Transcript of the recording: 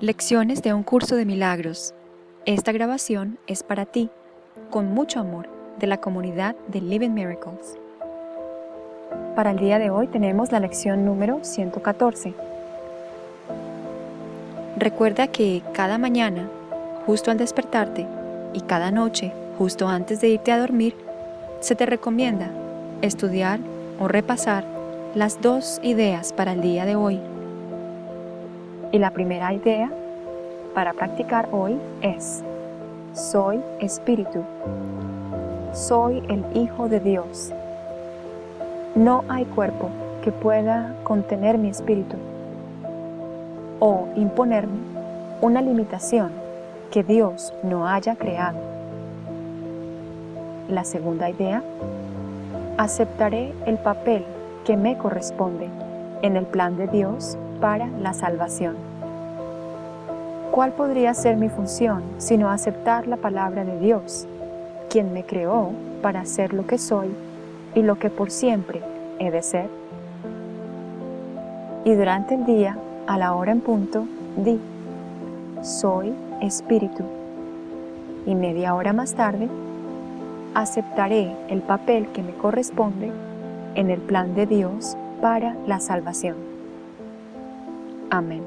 Lecciones de un curso de milagros. Esta grabación es para ti, con mucho amor, de la comunidad de Living Miracles. Para el día de hoy tenemos la lección número 114. Recuerda que cada mañana, justo al despertarte, y cada noche, justo antes de irte a dormir, se te recomienda estudiar o repasar las dos ideas para el día de hoy y la primera idea para practicar hoy es, soy espíritu, soy el Hijo de Dios. No hay cuerpo que pueda contener mi espíritu o imponerme una limitación que Dios no haya creado. La segunda idea, aceptaré el papel que me corresponde en el plan de Dios para la salvación. ¿Cuál podría ser mi función sino aceptar la palabra de Dios, quien me creó para ser lo que soy y lo que por siempre he de ser? Y durante el día, a la hora en punto, di, soy espíritu. Y media hora más tarde, aceptaré el papel que me corresponde en el plan de Dios para la salvación. Amén.